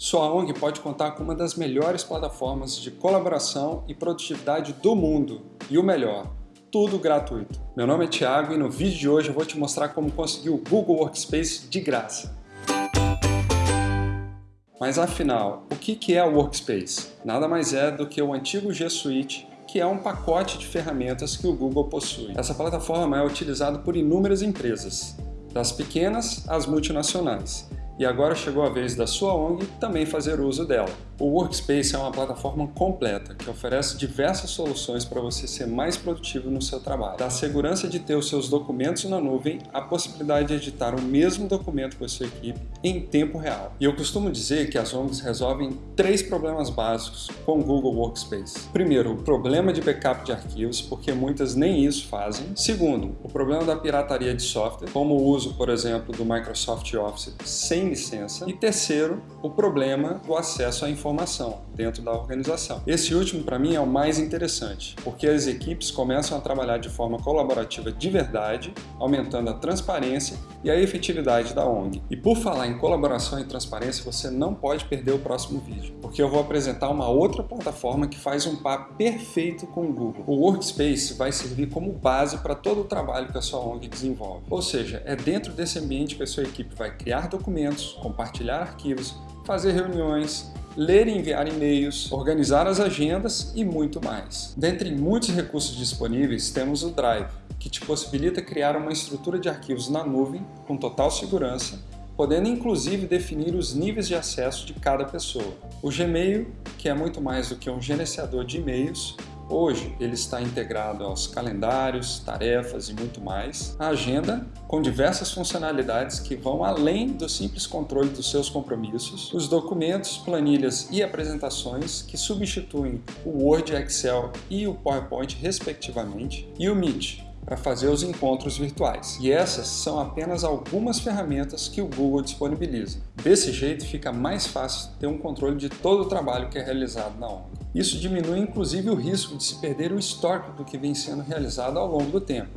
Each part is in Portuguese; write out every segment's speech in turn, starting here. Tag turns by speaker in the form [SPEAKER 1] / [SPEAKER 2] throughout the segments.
[SPEAKER 1] Sua ONG pode contar com uma das melhores plataformas de colaboração e produtividade do mundo. E o melhor, tudo gratuito. Meu nome é Thiago e no vídeo de hoje eu vou te mostrar como conseguir o Google Workspace de graça. Mas afinal, o que é o Workspace? Nada mais é do que o antigo G Suite que é um pacote de ferramentas que o Google possui. Essa plataforma é utilizada por inúmeras empresas, das pequenas às multinacionais, e agora chegou a vez da sua ONG também fazer uso dela. O Workspace é uma plataforma completa que oferece diversas soluções para você ser mais produtivo no seu trabalho. Da segurança de ter os seus documentos na nuvem, a possibilidade de editar o mesmo documento com a sua equipe em tempo real. E eu costumo dizer que as ONGs resolvem três problemas básicos com o Google Workspace. Primeiro, o problema de backup de arquivos, porque muitas nem isso fazem. Segundo, o problema da pirataria de software, como o uso, por exemplo, do Microsoft Office sem licença. E terceiro, o problema do acesso à informação dentro da organização. Esse último, para mim, é o mais interessante, porque as equipes começam a trabalhar de forma colaborativa de verdade, aumentando a transparência e a efetividade da ONG. E por falar em colaboração e transparência, você não pode perder o próximo vídeo, porque eu vou apresentar uma outra plataforma que faz um par perfeito com o Google. O Workspace vai servir como base para todo o trabalho que a sua ONG desenvolve. Ou seja, é dentro desse ambiente que a sua equipe vai criar documentos, compartilhar arquivos, fazer reuniões, ler e enviar e-mails, organizar as agendas e muito mais. Dentre muitos recursos disponíveis, temos o Drive, que te possibilita criar uma estrutura de arquivos na nuvem com total segurança, podendo inclusive definir os níveis de acesso de cada pessoa. O Gmail, que é muito mais do que um gerenciador de e-mails, Hoje ele está integrado aos calendários, tarefas e muito mais. A agenda, com diversas funcionalidades que vão além do simples controle dos seus compromissos. Os documentos, planilhas e apresentações que substituem o Word, Excel e o PowerPoint respectivamente. E o Meet, para fazer os encontros virtuais. E essas são apenas algumas ferramentas que o Google disponibiliza. Desse jeito fica mais fácil ter um controle de todo o trabalho que é realizado na ONG. Isso diminui inclusive o risco de se perder o histórico do que vem sendo realizado ao longo do tempo,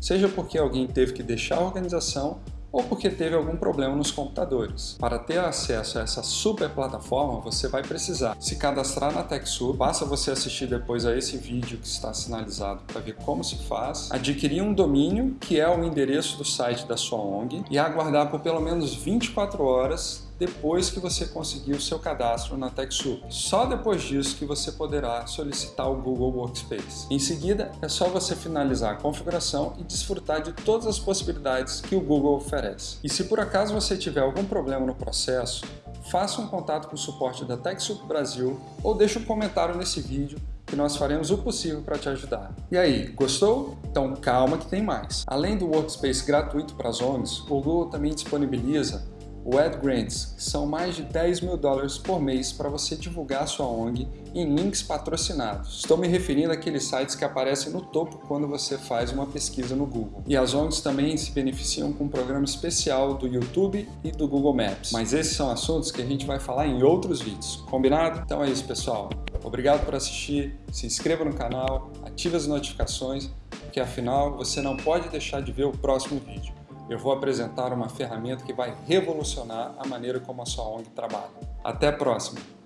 [SPEAKER 1] seja porque alguém teve que deixar a organização ou porque teve algum problema nos computadores. Para ter acesso a essa super plataforma, você vai precisar se cadastrar na TechSoup, basta você assistir depois a esse vídeo que está sinalizado para ver como se faz, adquirir um domínio, que é o endereço do site da sua ONG, e aguardar por pelo menos 24 horas depois que você conseguir o seu cadastro na TechSoup. Só depois disso que você poderá solicitar o Google Workspace. Em seguida, é só você finalizar a configuração e desfrutar de todas as possibilidades que o Google oferece. E se por acaso você tiver algum problema no processo, faça um contato com o suporte da TechSoup Brasil ou deixe um comentário nesse vídeo que nós faremos o possível para te ajudar. E aí, gostou? Então calma que tem mais. Além do Workspace gratuito para as ONGs, o Google também disponibiliza Ad Grants, que são mais de 10 mil dólares por mês para você divulgar sua ONG em links patrocinados. Estou me referindo àqueles sites que aparecem no topo quando você faz uma pesquisa no Google. E as ONGs também se beneficiam com um programa especial do YouTube e do Google Maps. Mas esses são assuntos que a gente vai falar em outros vídeos, combinado? Então é isso pessoal, obrigado por assistir, se inscreva no canal, ative as notificações, porque afinal você não pode deixar de ver o próximo vídeo eu vou apresentar uma ferramenta que vai revolucionar a maneira como a sua ONG trabalha. Até a próxima!